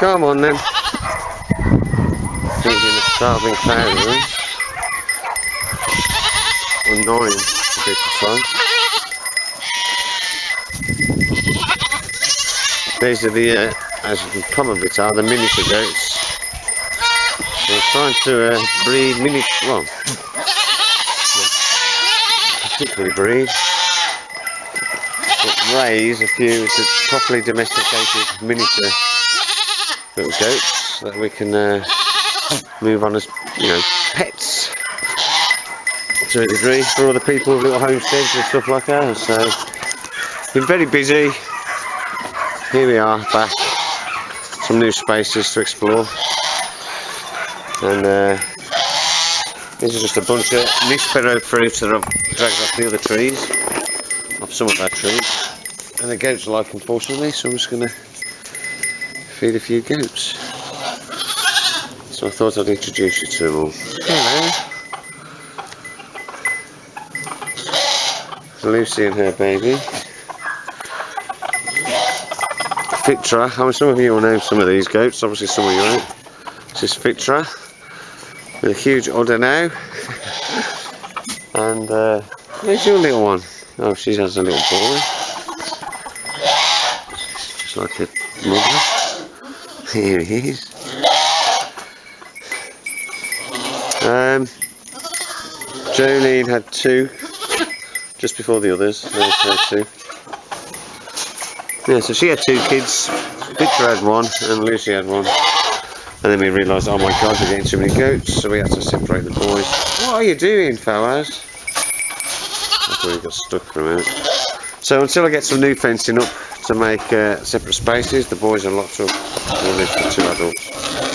Come on then. Feeding the starving. Or nine, to be precise. These are the, uh, as you can probably tell, the miniature goats. We're trying to uh, breed mini, well, particularly breed, but raise a few properly domesticated miniature little goats that we can uh, move on as, you know, pets to a degree for other people with little homesteads and stuff like that. So, been very busy. Here we are back. Some new spaces to explore. And uh, this is just a bunch of Nispero fruits that I've dragged off the other trees, off some of our trees. And the goats are like unfortunately, so I'm just going to feed a few goats. So I thought I'd introduce you to them all. Hello. Lucy and her baby. Fitra, I mean some of you will know some of these goats, obviously some of you won't. This is Fitra, with a huge udder now. and uh, where's your little one? Oh, she has a little boy. Just like her mother. Here he is. Um, Jolene had two just before the others. Her two. Yeah, so she had two kids. Victor had one and Lucy had one. And then we realised, oh my god, we're getting too many goats, so we had to separate the boys. What are you doing, fellas? Thought we got stuck for a minute. So until I get some new fencing up to make uh, separate spaces, the boys are locked up. We'll for two adults.